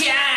Yeah.